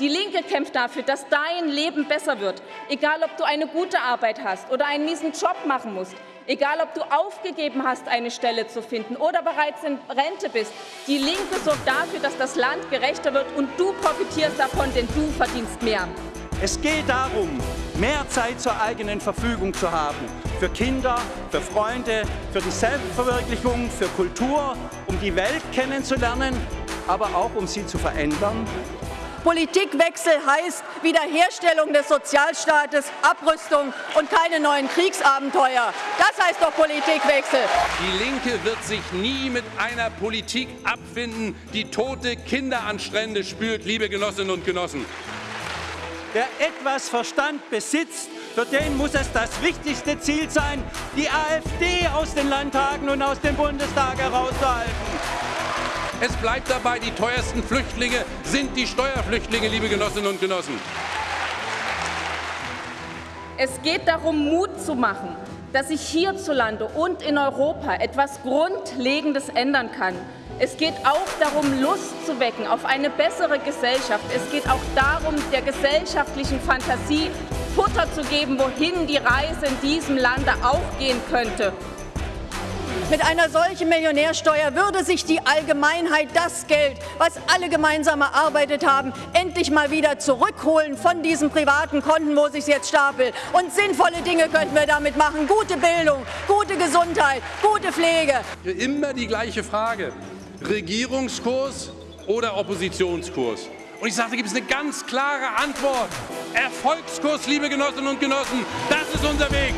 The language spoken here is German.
Die Linke kämpft dafür, dass dein Leben besser wird, egal ob du eine gute Arbeit hast oder einen miesen Job machen musst, egal ob du aufgegeben hast, eine Stelle zu finden oder bereits in Rente bist. Die Linke sorgt dafür, dass das Land gerechter wird und du profitierst davon, denn du verdienst mehr. Es geht darum, mehr Zeit zur eigenen Verfügung zu haben. Für Kinder, für Freunde, für die Selbstverwirklichung, für Kultur, um die Welt kennenzulernen, aber auch um sie zu verändern. Politikwechsel heißt Wiederherstellung des Sozialstaates, Abrüstung und keine neuen Kriegsabenteuer. Das heißt doch Politikwechsel. Die Linke wird sich nie mit einer Politik abfinden, die tote Kinder an Strände spült, liebe Genossinnen und Genossen. Wer etwas Verstand besitzt, für den muss es das wichtigste Ziel sein, die AfD aus den Landtagen und aus dem Bundestag herauszuhalten. Es bleibt dabei, die teuersten Flüchtlinge sind die Steuerflüchtlinge, liebe Genossinnen und Genossen. Es geht darum, Mut zu machen, dass sich hierzulande und in Europa etwas Grundlegendes ändern kann. Es geht auch darum, Lust zu wecken auf eine bessere Gesellschaft. Es geht auch darum, der gesellschaftlichen Fantasie Futter zu geben, wohin die Reise in diesem Lande auch gehen könnte. Mit einer solchen Millionärsteuer würde sich die Allgemeinheit das Geld, was alle gemeinsam erarbeitet haben, endlich mal wieder zurückholen von diesen privaten Konten, wo sich jetzt stapelt. Und sinnvolle Dinge könnten wir damit machen. Gute Bildung, gute Gesundheit, gute Pflege. Immer die gleiche Frage. Regierungskurs oder Oppositionskurs? Und ich sage, da gibt es eine ganz klare Antwort. Erfolgskurs, liebe Genossinnen und Genossen, das ist unser Weg.